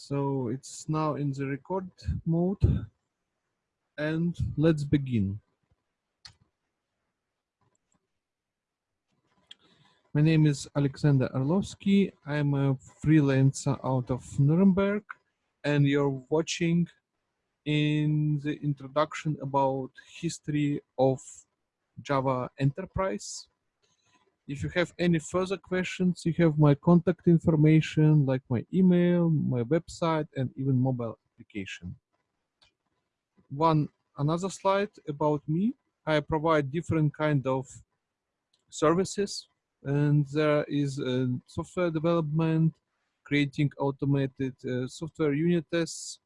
So it's now in the record mode and let's begin. My name is Alexander Arlovsky. I'm a freelancer out of Nuremberg and you're watching in the introduction about history of Java Enterprise. If you have any further questions, you have my contact information like my email, my website, and even mobile application. One another slide about me. I provide different kind of services and there is uh, software development, creating automated uh, software unit tests,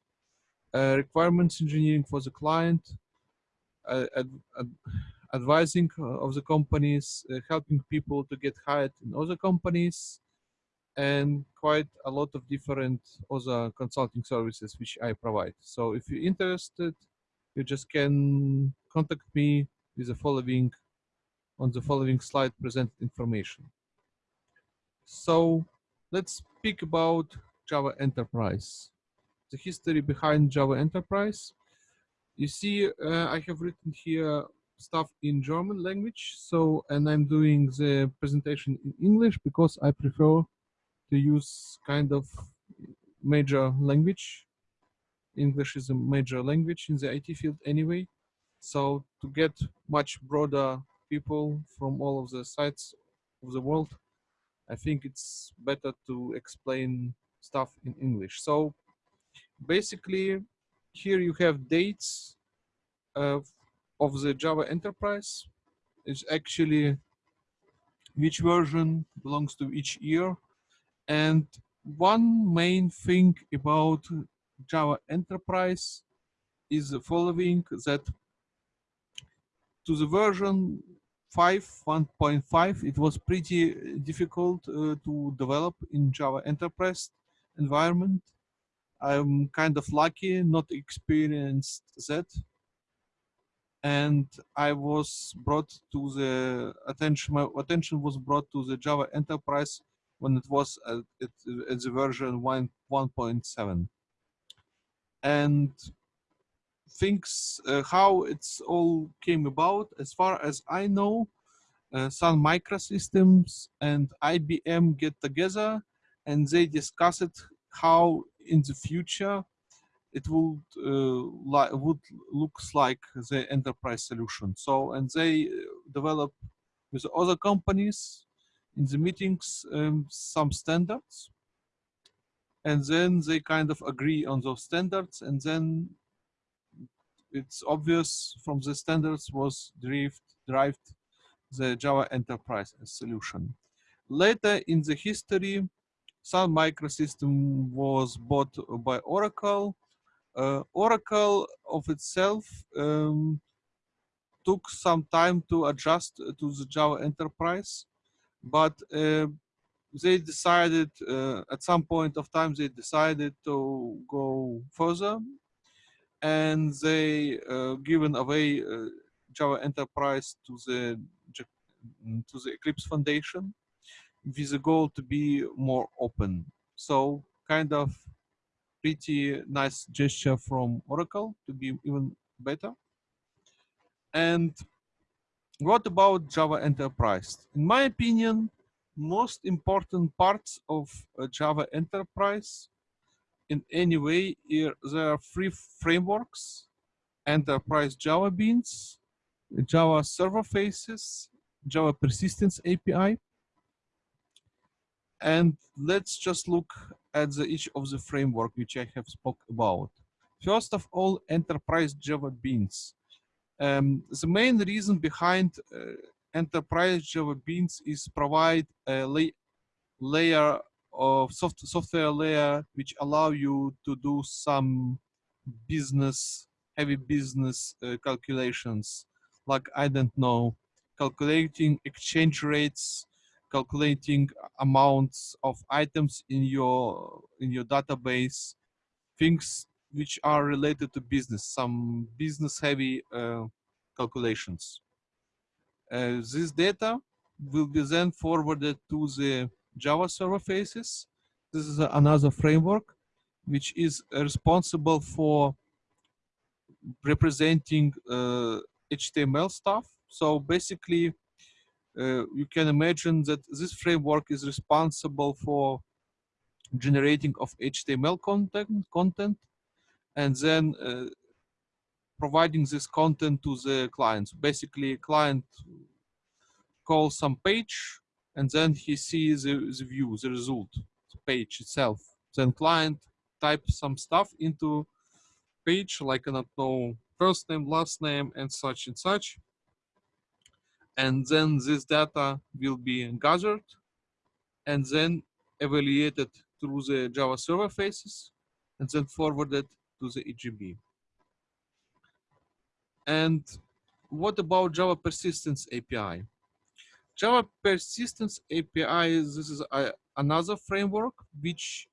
uh, requirements engineering for the client, uh, advising uh, of the companies, uh, helping people to get hired in other companies, and quite a lot of different other consulting services which I provide. So if you're interested, you just can contact me with the following on the following slide presented information. So let's speak about Java Enterprise. The history behind Java Enterprise. You see, uh, I have written here stuff in German language. So, and I'm doing the presentation in English because I prefer to use kind of major language. English is a major language in the IT field anyway. So to get much broader people from all of the sides of the world, I think it's better to explain stuff in English. So basically here you have dates uh, of the Java Enterprise is actually which version belongs to each year. And one main thing about Java Enterprise is the following that to the version 5 1.5 it was pretty difficult uh, to develop in Java Enterprise environment. I'm kind of lucky not experienced that and I was brought to the attention. My attention was brought to the Java Enterprise when it was at, at, at the version 1 1.7, and things uh, how it's all came about. As far as I know, uh, Sun Microsystems and IBM get together and they discussed how in the future it would uh, would looks like the enterprise solution. So and they uh, develop with other companies in the meetings um, some standards, and then they kind of agree on those standards, and then it's obvious from the standards was derived derived the Java Enterprise solution. Later in the history, Sun Microsystem was bought by Oracle Oracle of itself um, took some time to adjust to the Java Enterprise, but uh, they decided uh, at some point of time they decided to go further and they uh, given away uh, Java Enterprise to the to the Eclipse Foundation with the goal to be more open. So kind of pretty nice gesture from Oracle to be even better. And what about Java Enterprise? In my opinion, most important parts of uh, Java Enterprise in any way, there are three frameworks, Enterprise Java Beans, Java Server Faces, Java Persistence API. And let's just look at the, each of the framework which I have spoke about. First of all, enterprise Java Beans. Um, the main reason behind uh, enterprise Java Beans is provide a la layer of soft software layer which allow you to do some business, heavy business uh, calculations, like I don't know, calculating exchange rates, calculating amounts of items in your in your database, things which are related to business, some business heavy uh, calculations. Uh, this data will be then forwarded to the Java server faces. This is another framework which is responsible for representing uh, HTML stuff. So basically, you can imagine that this framework is responsible for generating of HTML content, content and then uh, providing this content to the clients. Basically, client calls some page and then he sees the, the view, the result, the page itself. Then client types some stuff into page, like I don't know, first name, last name, and such and such. And then this data will be gathered and then evaluated through the Java server faces and then forwarded to the EJB. And what about Java Persistence API? Java Persistence API, this is a, another framework which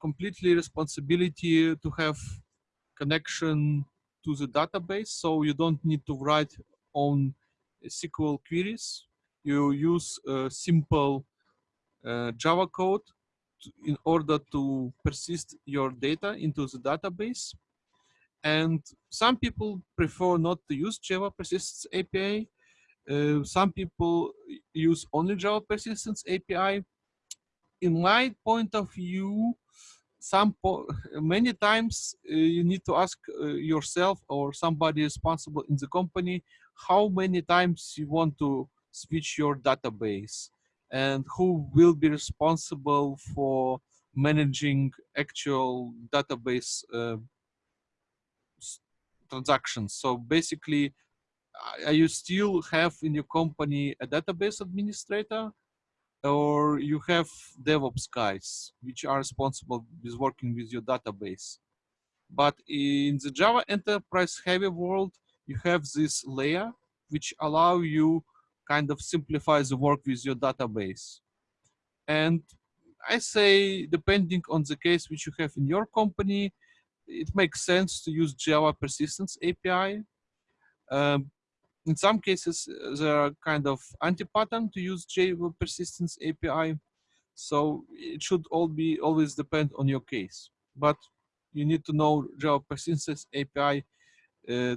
completely responsibility to have connection to the database. So you don't need to write on SQL queries. You use simple uh, Java code in order to persist your data into the database. And some people prefer not to use Java Persistence API. Uh, some people use only Java Persistence API. In my point of view, some many times uh, you need to ask uh, yourself or somebody responsible in the company how many times you want to switch your database and who will be responsible for managing actual database uh, transactions. So basically, are you still have in your company a database administrator or you have DevOps guys which are responsible with working with your database. But in the Java enterprise heavy world, you have this layer which allow you kind of simplify the work with your database. And I say, depending on the case which you have in your company, it makes sense to use Java Persistence API. Um, in some cases, there are kind of anti-pattern to use Java Persistence API. So it should all be always depend on your case. But you need to know Java Persistence API uh,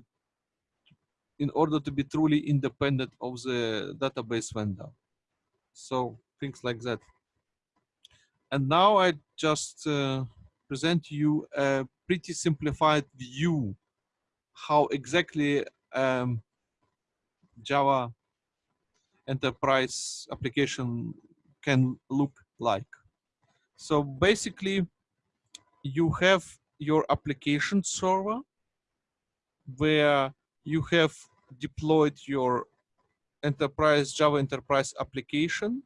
in order to be truly independent of the database vendor. So things like that. And now I just uh, present you a pretty simplified view how exactly um, Java enterprise application can look like. So basically, you have your application server where you have deployed your enterprise Java enterprise application.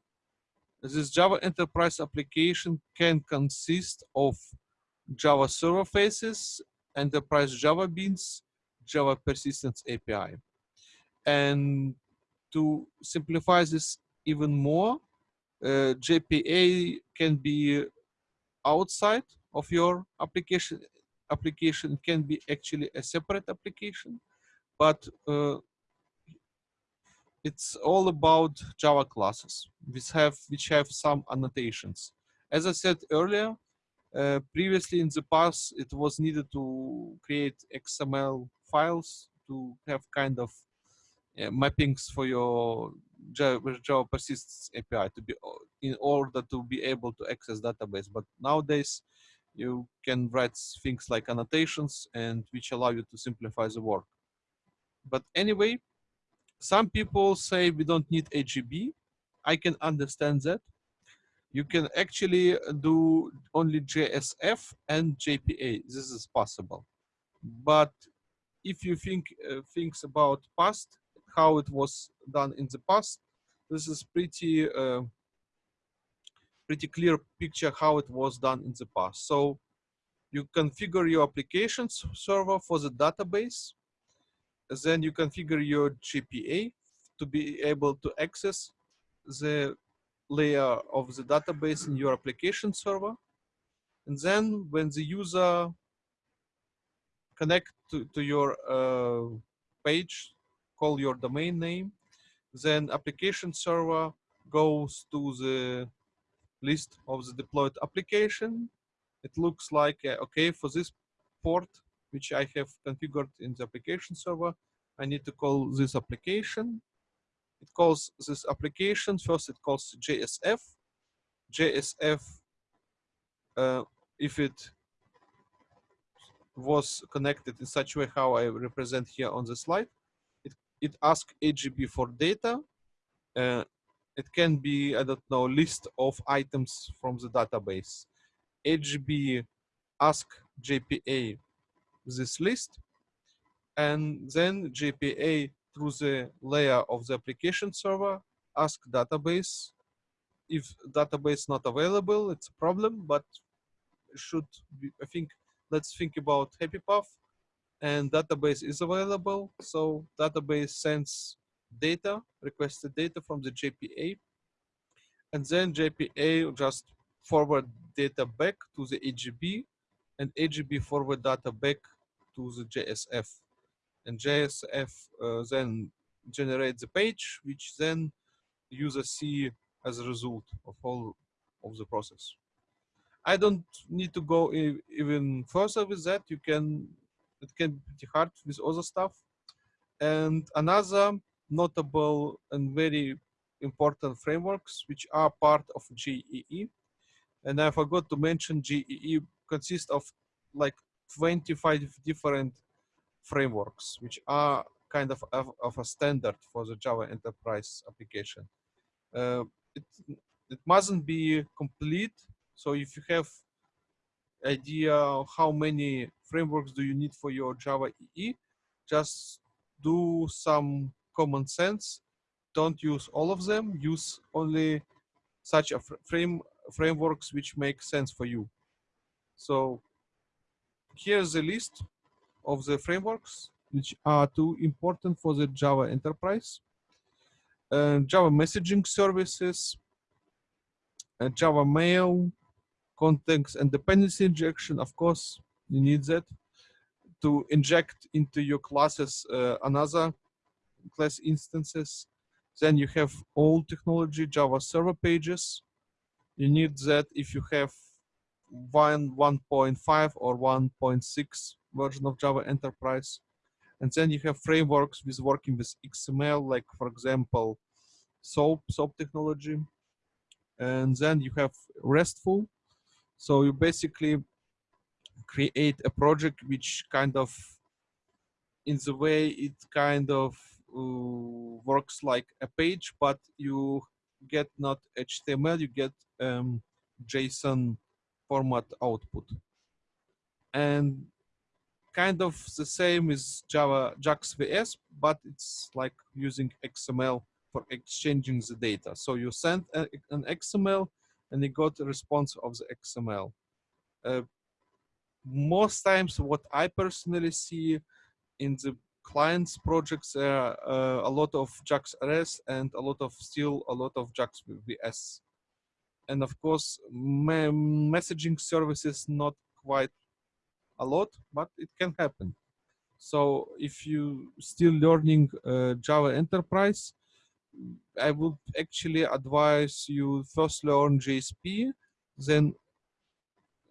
This Java enterprise application can consist of Java server faces, enterprise Java beans, Java persistence API. And to simplify this even more, uh, JPA can be outside of your application. Application can be actually a separate application but uh, it's all about Java classes, which have which have some annotations. As I said earlier, uh, previously in the past, it was needed to create XML files to have kind of uh, mappings for your Java, Java persistence API to be in order to be able to access database. But nowadays, you can write things like annotations and which allow you to simplify the work. But anyway, some people say we don't need EJB. I can understand that. You can actually do only JSF and JPA. This is possible. But if you think uh, things about past, how it was done in the past, this is pretty uh, pretty clear picture how it was done in the past. So you configure your applications server for the database then you configure your JPA to be able to access the layer of the database in your application server. And then when the user connect to, to your uh, page, call your domain name, then application server goes to the list of the deployed application it looks like, uh, okay, for this port, which I have configured in the application server, I need to call this application. It calls this application, first it calls JSF. JSF, uh, if it was connected in such a way how I represent here on the slide, it, it asks EJB for data. Uh, it can be, I don't know, list of items from the database. EJB ask JPA this list, and then JPA through the layer of the application server ask database. If database not available, it's a problem, but should be, I think, let's think about Happy Path and database is available. So database sends data, requested data from the JPA, and then JPA just forward data back to the EJB and EJB forward data back to the JSF. And JSF uh, then generates the page, which then user see as a result of all of the process. I don't need to go even further with that. You can, it can be pretty hard with other stuff. And another notable and very important frameworks, which are part of JEE. And I forgot to mention JEE consists of like 25 different frameworks, which are kind of, of, of a standard for the Java enterprise application. Uh, it, it mustn't be complete. So if you have idea how many frameworks do you need for your Java EE, just do some common sense. Don't use all of them. Use only such a frame frameworks which make sense for you. So here's the list of the frameworks which are too important for the Java enterprise. Uh, Java messaging services, uh, Java mail, context and dependency injection, of course, you need that to inject into your classes uh, another class instances. Then you have old technology, Java server pages. You need that if you have one 1.5 or 1.6 version of Java Enterprise. And then you have frameworks with working with XML, like for example, SOAP, SOAP technology. And then you have RESTful. So you basically create a project which kind of, in the way it kind of uh, works like a page, but you get not HTML, you get um, JSON format output. And kind of the same as Java JAX WS, but it's like using XML for exchanging the data. So you send a, an XML and you got a response of the XML. Uh, most times what I personally see in the clients projects are uh, a lot of JAX RS and a lot of still a lot of JAX WS. And of course, messaging services not quite a lot, but it can happen. So if you still learning uh, Java Enterprise, I would actually advise you first learn JSP, then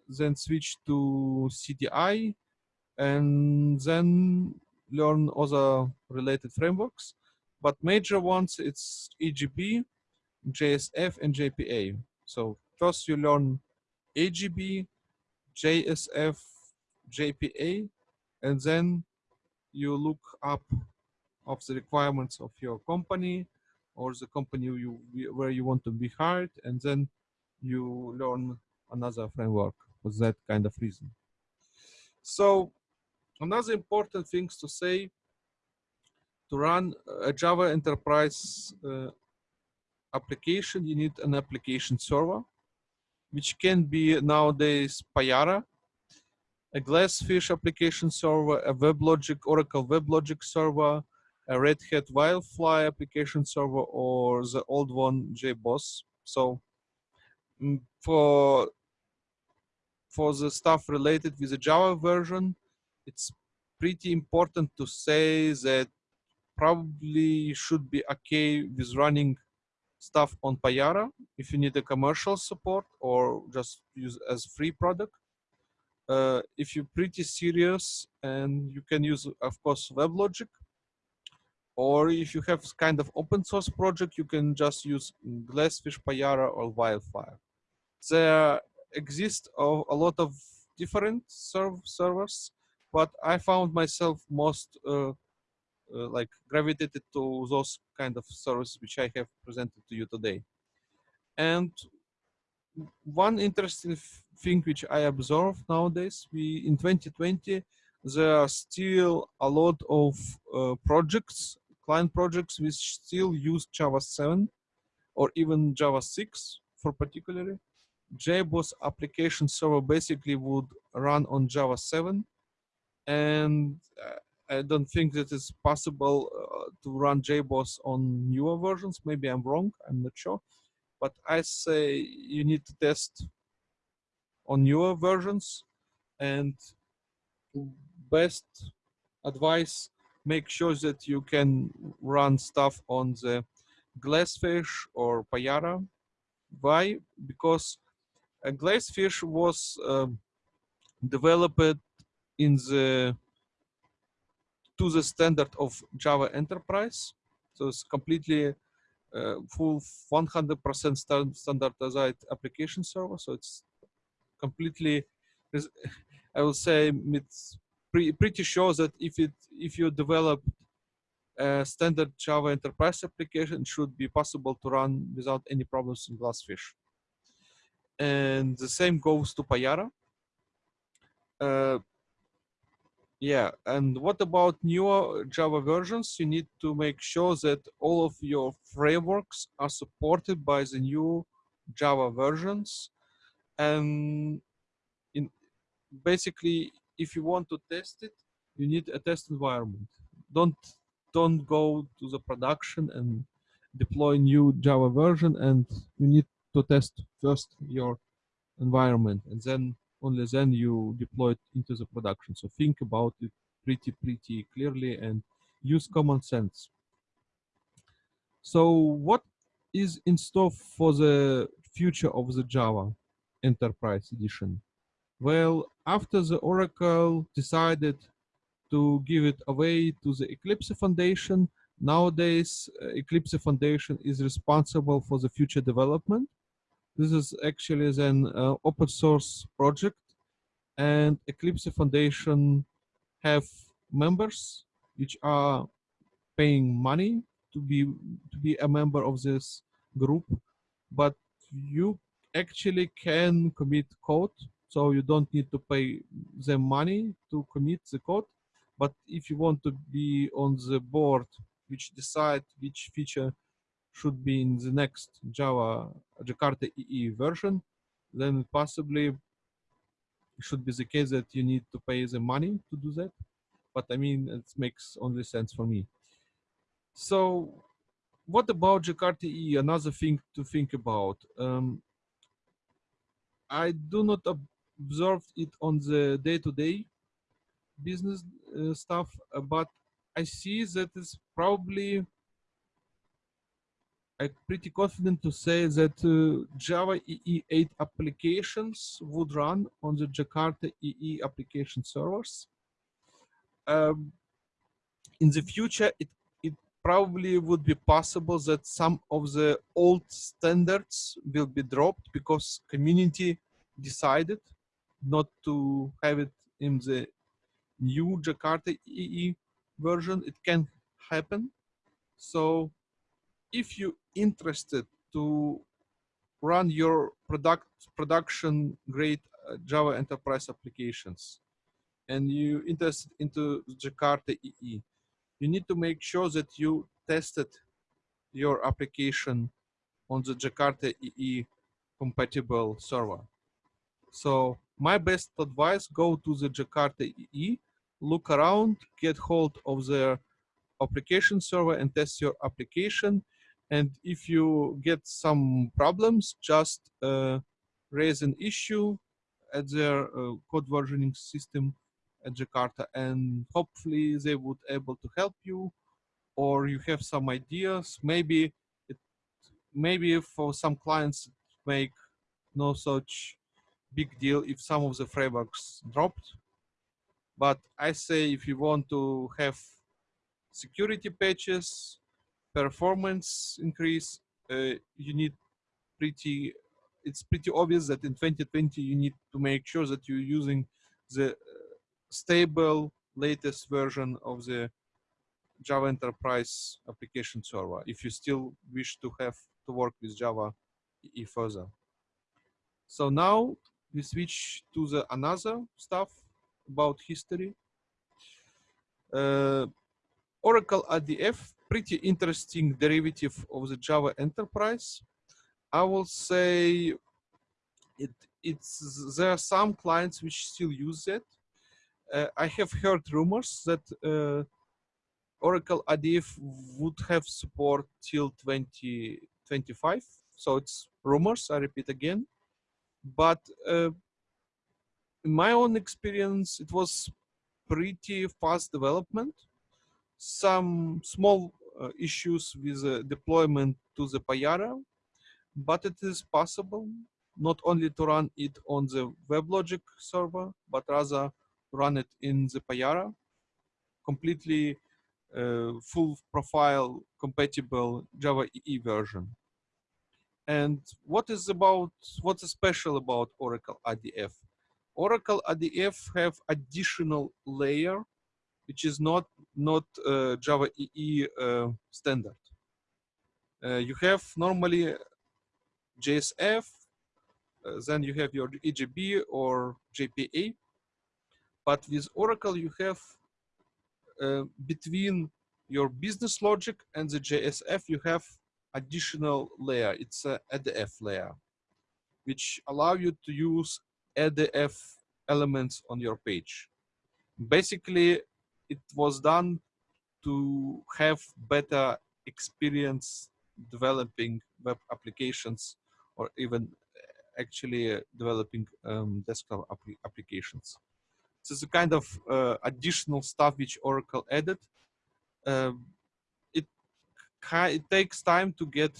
then switch to CDI, and then learn other related frameworks. But major ones, it's EJB, JSF, and JPA. So first you learn EJB, JSF, JPA, and then you look up of the requirements of your company or the company you where you want to be hired, and then you learn another framework for that kind of reason. So another important things to say to run a Java enterprise uh, application, you need an application server, which can be nowadays Payara a Glassfish application server, a WebLogic, Oracle WebLogic server, a Red Hat Wildfly application server, or the old one, JBoss. So mm, for for the stuff related with the Java version, it's pretty important to say that probably should be okay with running stuff on Payara if you need a commercial support or just use as free product. uh, if you're pretty serious and you can use, of course, WebLogic, or if you have kind of open source project, you can just use Glassfish, Payara, or Wildfly. There exist a, lot of different serv servers, but I found myself most uh, like gravitated to those kind of servers which I have presented to you today. And one interesting thing which I observe nowadays, we in 2020, there are still a lot of uh, projects, client projects which still use Java 7 or even Java 6 for particularly. JBoss application server basically would run on Java 7 and uh, I don't think that it's possible uh, to run JBoss on newer versions. Maybe I'm wrong, I'm not sure. But I say you need to test on newer versions and best advice, make sure that you can run stuff on the Glassfish or Payara. Why? Because Glassfish was um, developed in the to the standard of Java Enterprise. So it's completely uh, full 100% standardized application server. So it's completely, I will say it's pre pretty sure that if it if you develop a standard Java Enterprise application, it should be possible to run without any problems in Glassfish. And the same goes to Payara. Uh, yeah, and what about newer Java versions? You need to make sure that all of your frameworks are supported by the new Java versions. And in basically, if you want to test it, you need a test environment. Don't don't go to the production and deploy new Java version, and you need to test first your environment, and then only then you deploy it into the production. So think about it pretty, pretty clearly and use common sense. So what is in store for the future of the Java Enterprise Edition? Well, after the Oracle decided to give it away to the Eclipse Foundation, nowadays uh, Eclipse Foundation is responsible for the future development this is actually an uh, open source project and Eclipse Foundation have members which are paying money to be to be a member of this group. But you actually can commit code so you don't need to pay them money to commit the code. But if you want to be on the board which decide which feature should be in the next Java Jakarta EE version, then possibly it should be the case that you need to pay the money to do that. But I mean, it makes only sense for me. So what about Jakarta EE? Another thing to think about. Um, I do not observe it on the day-to-day -day business uh, stuff, uh, but I see that it's probably I'm pretty confident to say that uh, Java EE8 applications would run on the Jakarta EE application servers. Um, in the future, it, it probably would be possible that some of the old standards will be dropped because community decided not to have it in the new Jakarta EE version. It can happen. So if you interested to run your product production grade uh, Java enterprise applications and you interested into Jakarta EE, you need to make sure that you tested your application on the Jakarta EE compatible server. So my best advice, go to the Jakarta EE, look around, get hold of their application server and test your application and if you get some problems, just uh, raise an issue at their uh, code versioning system at Jakarta and hopefully they would able to help you or you have some ideas. Maybe it, maybe for some clients make no such big deal if some of the frameworks dropped. But I say if you want to have security patches, performance increase, uh, you need pretty, it's pretty obvious that in 2020 you need to make sure that you're using the uh, stable latest version of the Java Enterprise application server if you still wish to have to work with Java e further. So now we switch to the another stuff about history. Uh, Oracle ADF, pretty interesting derivative of the Java Enterprise. I will say it, it's there are some clients which still use it. Uh, I have heard rumors that uh, Oracle ADF would have support till 2025. So it's rumors, I repeat again. But uh, in my own experience, it was pretty fast development. Some small issues with uh, deployment to the Payara, but it is possible not only to run it on the WebLogic server, but rather run it in the Payara, completely uh, full profile compatible Java EE version. And what is about, what's special about Oracle ADF? Oracle ADF have additional layer, which is not, not uh, Java EE uh, standard. Uh, you have normally JSF, uh, then you have your EJB or JPA. But with Oracle, you have uh, between your business logic and the JSF, you have additional layer. It's a ADF layer, which allow you to use ADF elements on your page. Basically, it was done to have better experience developing web applications or even actually uh, developing um, desktop applications. This is a kind of uh, additional stuff which Oracle added. Uh, it, it takes time to get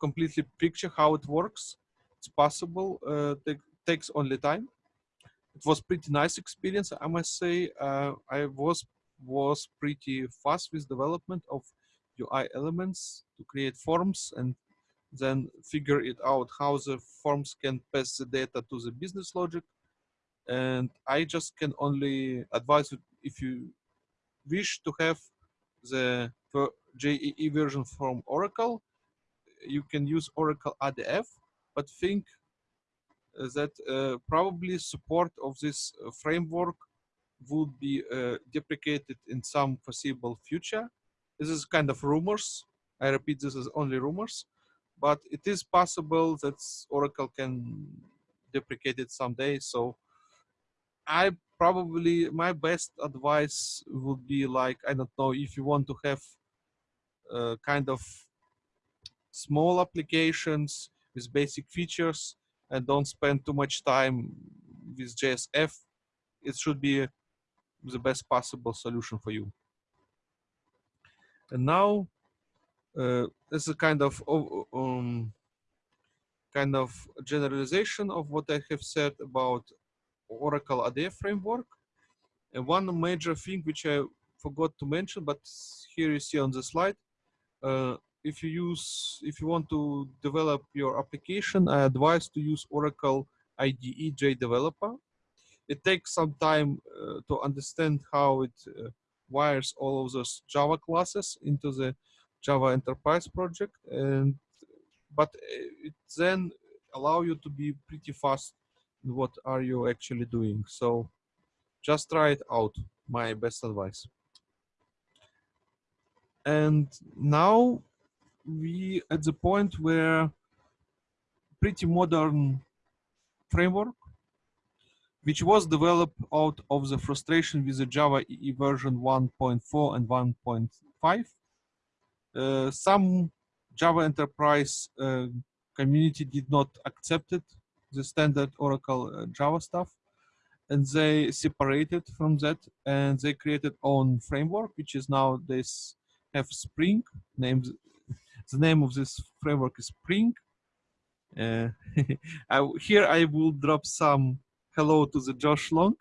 completely picture how it works. It's possible, uh, takes only time. It was pretty nice experience, I must say. Uh, I was was pretty fast with development of UI elements to create forms and then figure it out how the forms can pass the data to the business logic. And I just can only advise you if you wish to have the JEE version from Oracle, you can use Oracle ADF, but think that uh, probably support of this uh, framework would be uh, deprecated in some foreseeable future. This is kind of rumors. I repeat, this is only rumors but it is possible that Oracle can deprecate it someday. So I probably, my best advice would be like, I don't know, if you want to have uh, kind of small applications with basic features and don't spend too much time with JSF, it should be the best possible solution for you. And now uh, this is kind of um, kind of generalization of what I have said about Oracle ADF framework. And one major thing which I forgot to mention, but here you see on the slide, uh, if you use, if you want to develop your application, I advise to use Oracle IDE J Developer. It takes some time uh, to understand how it uh, wires all of those Java classes into the Java Enterprise project, and but it then allow you to be pretty fast in what are you actually doing. So just try it out, my best advice. And now we at the point where pretty modern framework, which was developed out of the frustration with the Java EE version 1.4 and 1.5 uh, some Java Enterprise uh, community did not accept it, the standard Oracle uh, Java stuff, and they separated from that and they created own framework, which is now this have Spring. Named the name of this framework is Spring, Uh, I, here I will drop some hello to the Josh Long,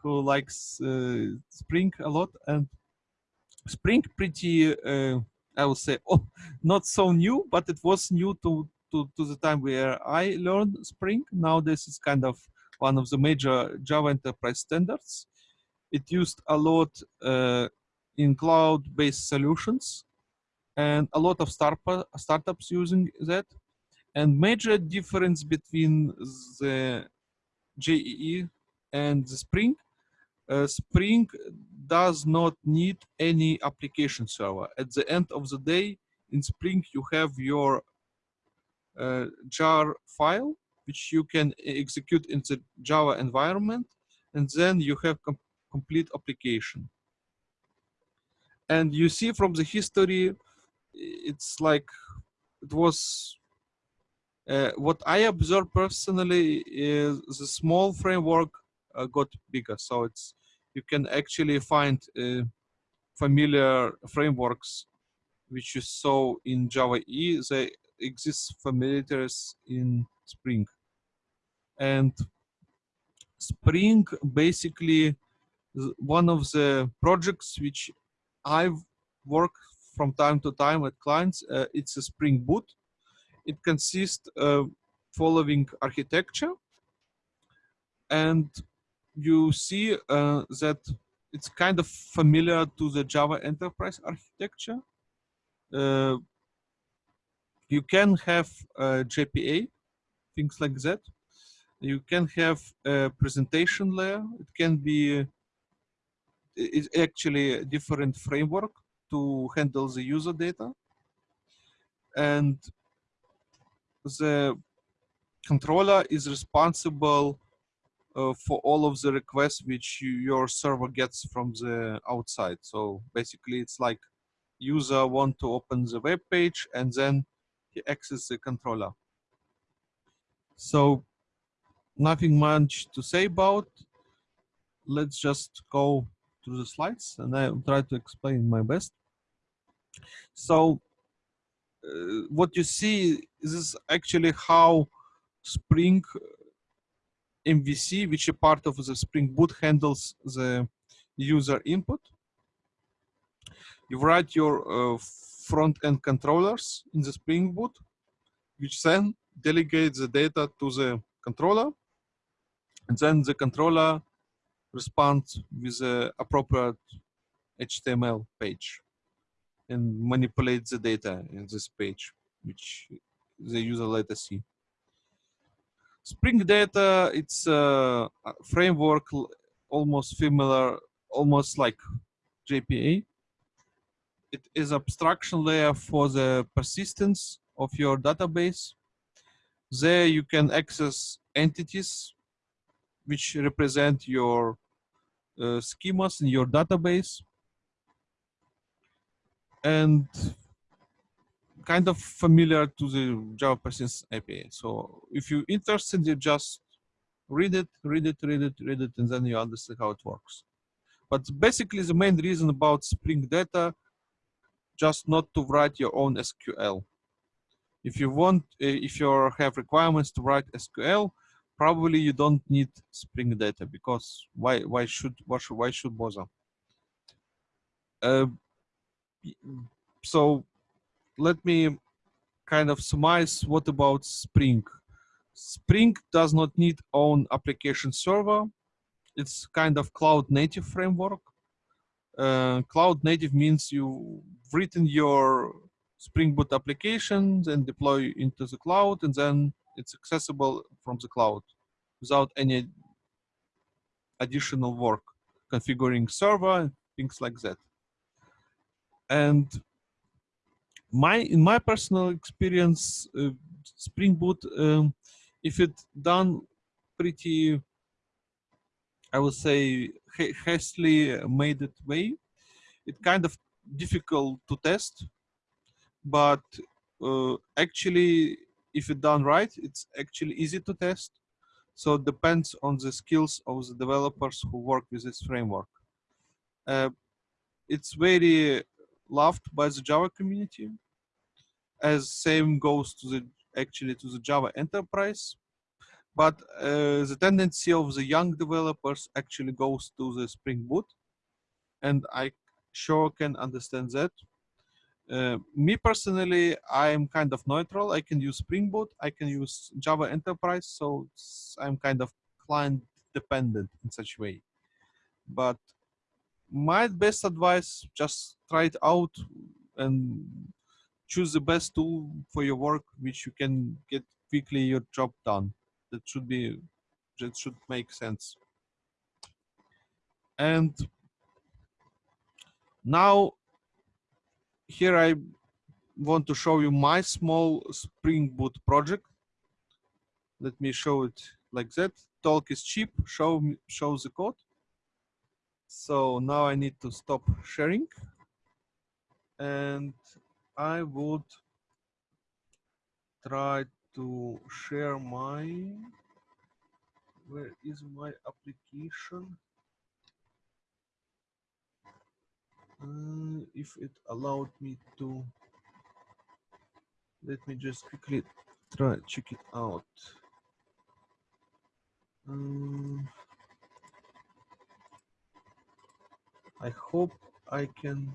who likes uh, Spring a lot, and Spring pretty, uh, I would say, oh, not so new, but it was new to, to, to the time where I learned Spring. Now this is kind of one of the major Java enterprise standards. It used a lot uh, in cloud-based solutions and a lot of start startups using that. And major difference between the JEE and the Spring, uh, Spring does not need any application server. At the end of the day, in Spring, you have your uh, jar file, which you can execute in the Java environment, and then you have com complete application. And you see from the history, it's like it was uh, what I observed personally is the small framework uh, got bigger. So it's you can actually find uh, familiar frameworks which you saw in Java E. They exist familiars in Spring. And Spring basically one of the projects which I've worked from time to time at clients. Uh, it's a Spring Boot. It consists of following architecture. And you see uh, that it's kind of familiar to the Java enterprise architecture. Uh, you can have JPA, things like that. You can have a presentation layer. It can be it's actually a different framework to handle the user data. And the controller is responsible uh, for all of the requests which you, your server gets from the outside. So basically it's like user want to open the web page and then he access the controller. So nothing much to say about. Let's just go to the slides and I will try to explain my best. So uh, what you see is actually how Spring MVC, which is part of the Spring Boot, handles the user input. You write your uh, front-end controllers in the Spring Boot, which then delegates the data to the controller. And then the controller respond with the appropriate HTML page and manipulate the data in this page, which the user later see. Spring Data, it's a framework almost similar, almost like JPA. It is abstraction layer for the persistence of your database. There you can access entities which represent your uh, schemas in your database and kind of familiar to the Java Persistence API. So if you're interested, you just read it, read it, read it, read it, and then you understand how it works. But basically the main reason about Spring Data, just not to write your own SQL. If you want, uh, if you have requirements to write SQL, probably you don't need Spring Data because why why should why should, why should bother? Uh, so let me kind of summarize what about Spring. Spring does not need own application server. It's kind of cloud native framework. Uh, cloud native means you've written your Spring Boot applications and deploy into the cloud and then it's accessible from the cloud without any additional work, configuring server, things like that. And my in my personal experience, uh, Spring Boot, um, if it done pretty, I would say, hastily made it way, it kind of difficult to test, but uh, actually if it done right, it's actually easy to test. So it depends on the skills of the developers who work with this framework. Uh, it's very loved by the Java community, as same goes to the actually to the Java Enterprise, but uh, the tendency of the young developers actually goes to the Spring Boot, and I sure can understand that. Uh, me personally, I am kind of neutral. I can use Spring Boot, I can use Java Enterprise, so I'm kind of client dependent in such way. But my best advice, just try it out and choose the best tool for your work, which you can get quickly your job done. That should be, that should make sense. And now here I want to show you my small Spring Boot project. Let me show it like that. Talk is cheap, show, show the code. So now I need to stop sharing and I would try to share my, where is my application? Uh, if it allowed me to, let me just quickly try check it out. Um, I hope I can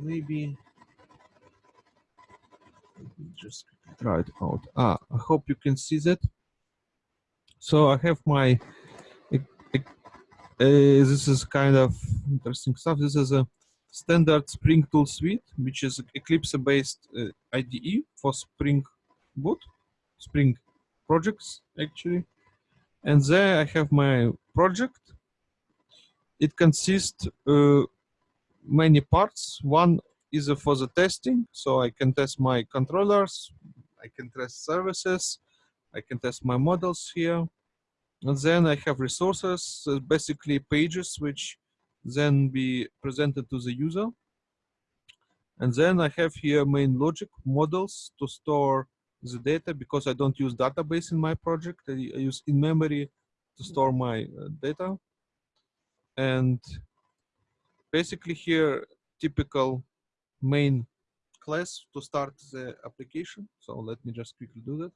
maybe just try it out. Ah, I hope you can see that. So I have my, this is kind of interesting stuff. This is a standard Spring Tool Suite, which is Eclipse-based uh, IDE for Spring Boot, Spring projects actually. And there I have my project. It consists uh, many parts. One is for the testing, so I can test my controllers, I can test services, I can test my models here. And then I have resources, uh, basically pages, which then be presented to the user. And then I have here main logic models to store the data because I don't use database in my project. I use in memory to store my uh, data. And basically here, typical main class to start the application. So let me just quickly do that.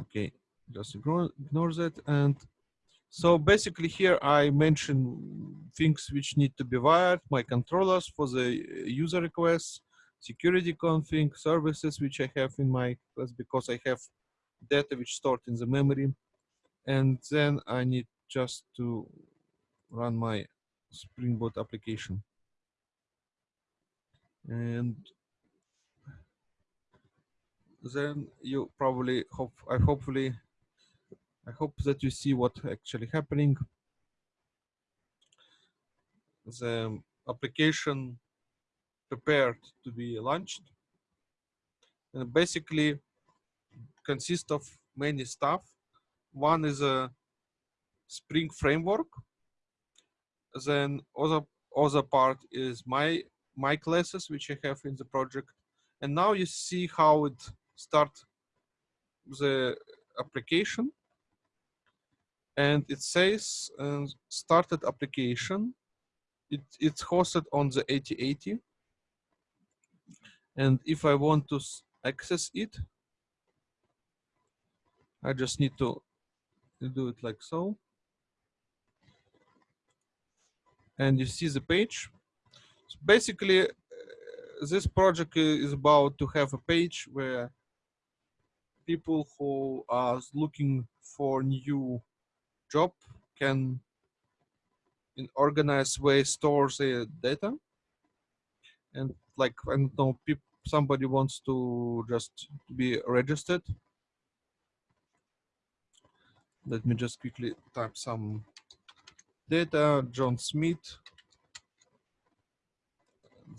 Okay, just ignore, that. And so basically here I mention things which need to be wired, my controllers for the user requests, security config, services which I have in my class because I have data which stored in the memory. And then I need just to run my Spring Boot application. And then you probably hope, I hopefully, I hope that you see what actually happening. The application prepared to be launched. And basically consists of many stuff. One is a Spring framework. Then other other part is my my classes which I have in the project. And now you see how it start the application. And it says uh, started application. It, it's hosted on the 8080 and if I want to access it, I just need to do it like so. And you see the page. So basically, uh, this project is about to have a page where people who are looking for new job can in organized way store their uh, data. And like I don't know somebody wants to just be registered, let me just quickly type some data, John Smith,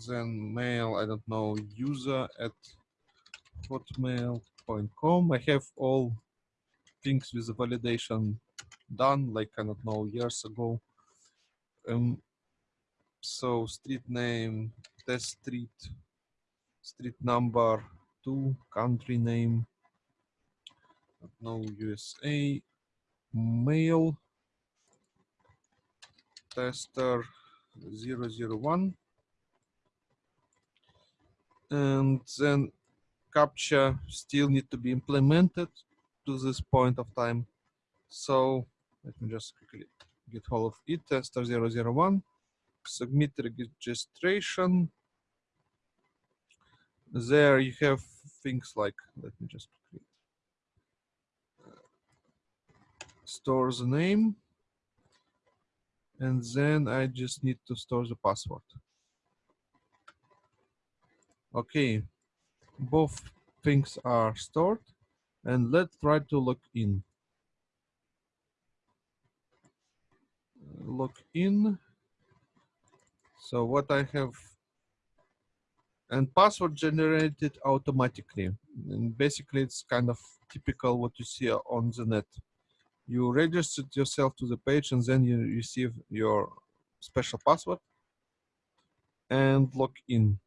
then mail, I don't know, user at hotmail.com. I have all things with validation done, like, I don't know, years ago. Um, so street name, test street, street number, two, country name, no USA, mail, tester 001. and then CAPTCHA still need to be implemented to this point of time. So let me just quickly get hold of it, tester 001, submit registration. There you have things like, let me just quickly uh, store the name and then I just need to store the password. Okay, both things are stored and let's try to log in. Log in. So what I have and password generated automatically. And basically it's kind of typical what you see on the net. You registered yourself to the page and then you receive your special password and log in.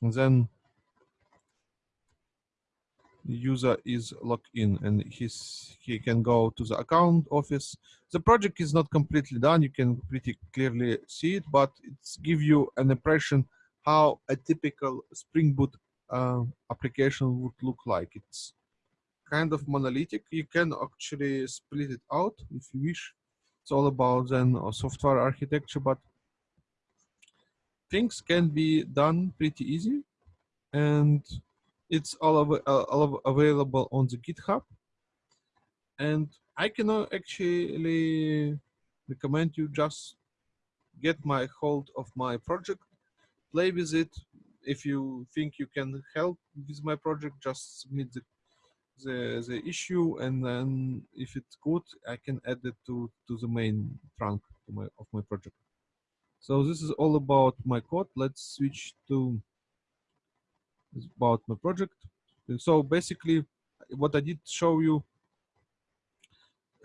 And then user is logged in and he's he can go to the account office. The project is not completely done. You can pretty clearly see it but it's give you an impression how a typical spring boot uh, application would look like. It's kind of monolithic. You can actually split it out if you wish. It's all about then software architecture but things can be done pretty easy. And it's all, av uh, all available on the GitHub. And I can actually recommend you just get my hold of my project, play with it. If you think you can help with my project, just submit the the, the issue and then if it's good I can add it to to the main trunk my, of my project so this is all about my code let's switch to about my project. So basically, what I did show you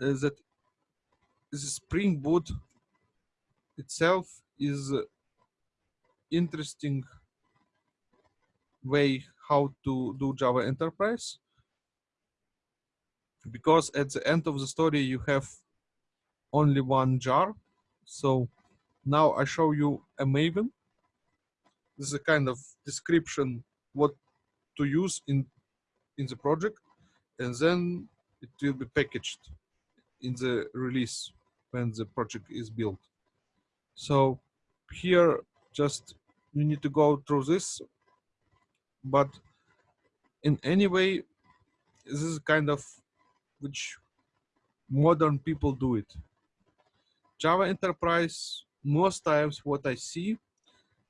is that the Spring Boot itself is interesting way how to do Java Enterprise because at the end of the story you have only one jar. So now I show you a Maven. This is a kind of description what to use in in the project and then it will be packaged in the release when the project is built. So here just you need to go through this but in any way this is kind of which modern people do it. Java enterprise most times what i see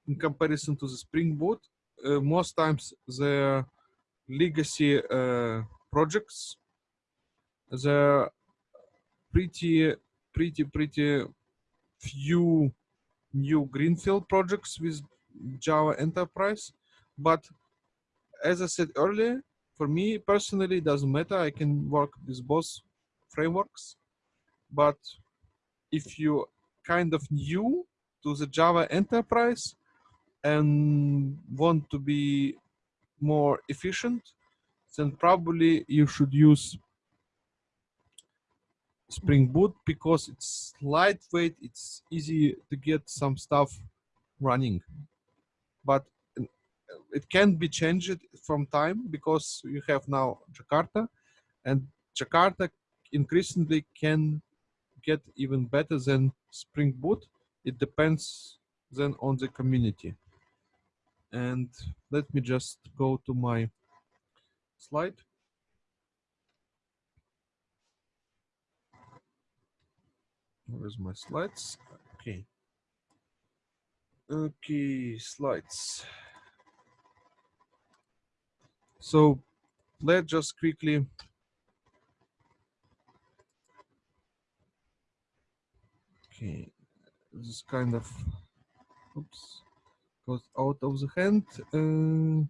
in comparison to the spring boot most times the legacy projects the pretty pretty pretty few new greenfield projects with java enterprise. But as i said earlier for me personally it doesn't matter. I can work with both frameworks. But if you kind of new to the java enterprise and want to be more efficient, then probably you should use Spring Boot because it's lightweight, it's easy to get some stuff running. But uh, it can be changed from time because you have now Jakarta and Jakarta increasingly can get even better than Spring Boot. It depends then on the community and let me just go to my slide. Where's my slides? Okay. Okay, slides. So let's just quickly Okay, this is kind of oops goes out of the hand. Uh,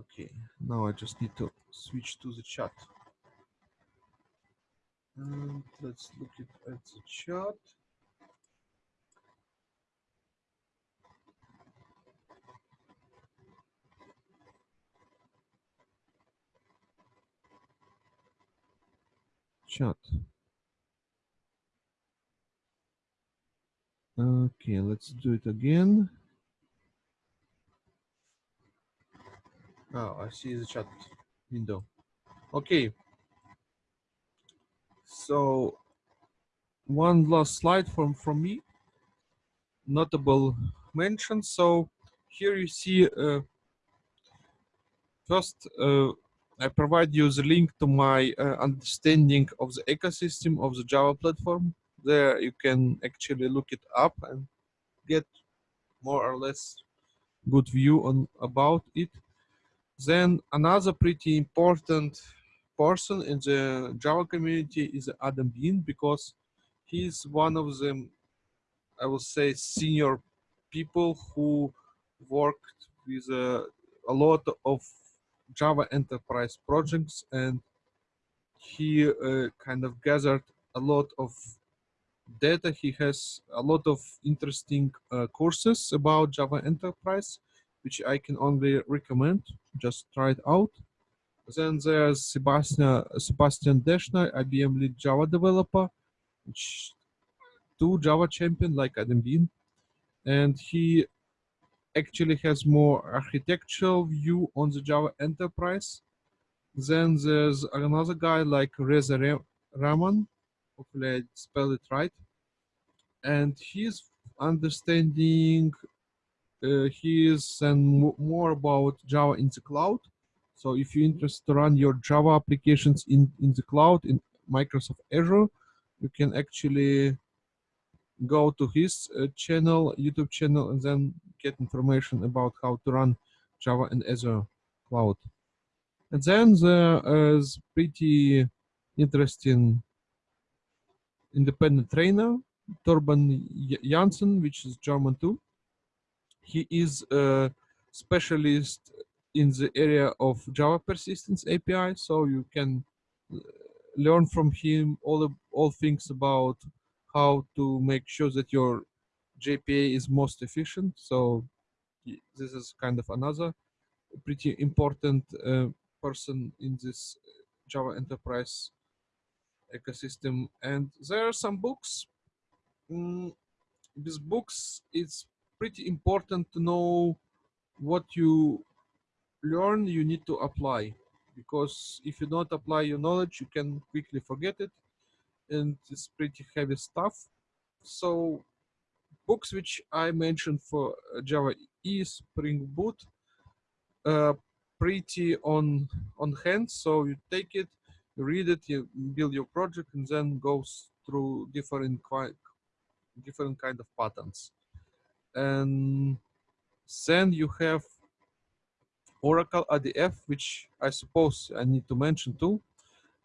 okay, now I just need to switch to the chat. And let's look at the chat. Chat. Okay, let's do it again. Oh, I see the chat window. Okay. So one last slide from, from me. Notable mention. So here you see uh, first uh, I provide you the link to my uh, understanding of the ecosystem of the Java platform. There you can actually look it up and get more or less good view on about it. Then another pretty important person in the Java community is Adam Bien because he's one of the, I will say, senior people who worked with uh, a lot of Java enterprise projects and he uh, kind of gathered a lot of data. He has a lot of interesting uh, courses about Java enterprise, which I can only recommend. Just try it out. Then there's Sebastian Sebastian Daschner, IBM lead Java developer, which two Java champion like Adam Bien. and he actually has more architectural view on the Java enterprise. Then there's another guy like Reza Rahman, hopefully I spell it right, and he's understanding uh, he is and more about Java in the cloud. So if you're interested to run your Java applications in, in the cloud in Microsoft Azure, you can actually go to his uh, channel, YouTube channel, and then get information about how to run Java and Azure cloud. And then there is pretty interesting independent trainer, Thorben Janssen, which is German too. He is a specialist in the area of Java persistence API, so you can uh, learn from him all all things about how to make sure that your JPA is most efficient. So this is kind of another pretty important uh, person in this Java enterprise ecosystem. And there are some books. Mm, these books, it's pretty important to know what you learn, you need to apply. Because if you don't apply your knowledge, you can quickly forget it. And it's pretty heavy stuff. So books which I mentioned for Java E, Spring Boot, uh, pretty on on hand. So you take it, you read it, you build your project, and then goes through different different kind of patterns. And then you have Oracle ADF, which I suppose I need to mention too.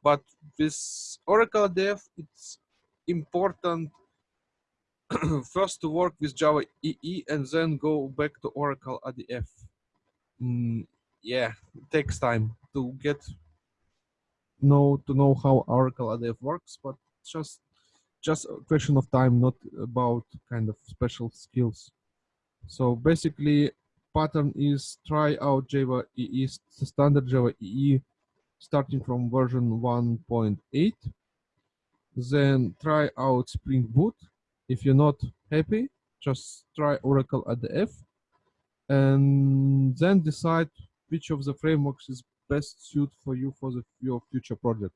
But this Oracle ADF, it's important first to work with Java EE and then go back to Oracle ADF. Mm, yeah, it takes time to get know to know how Oracle ADF works, but just just a question of time, not about kind of special skills. So basically, pattern is try out Java EE standard Java EE starting from version 1.8. Then try out Spring Boot if you're not happy, just try Oracle ADF and then decide which of the frameworks is best suit for you for the, your future project.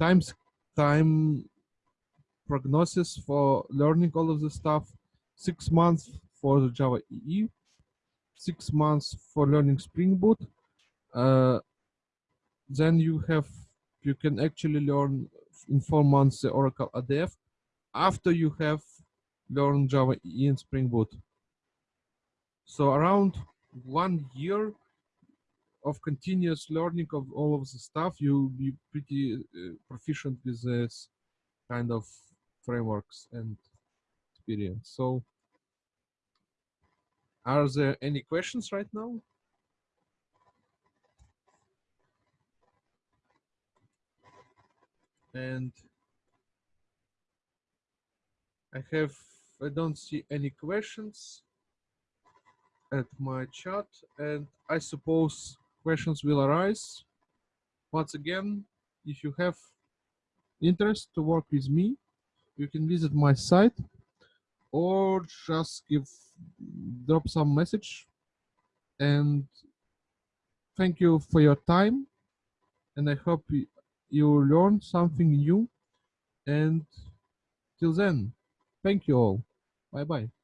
Times, time prognosis for learning all of the stuff, six months for the Java EE, six months for learning Spring Boot. Uh, then you have, you can actually learn in four months the Oracle ADF after you have learned Java in Spring Boot. So around one year of continuous learning of all of the stuff, you'll be pretty uh, proficient with this kind of frameworks and experience. So are there any questions right now? And I have, I don't see any questions at my chat and I suppose questions will arise. Once again, if you have interest to work with me, you can visit my site or just give drop some message and thank you for your time, and I hope you learn something new. And till then, thank you all. Bye bye.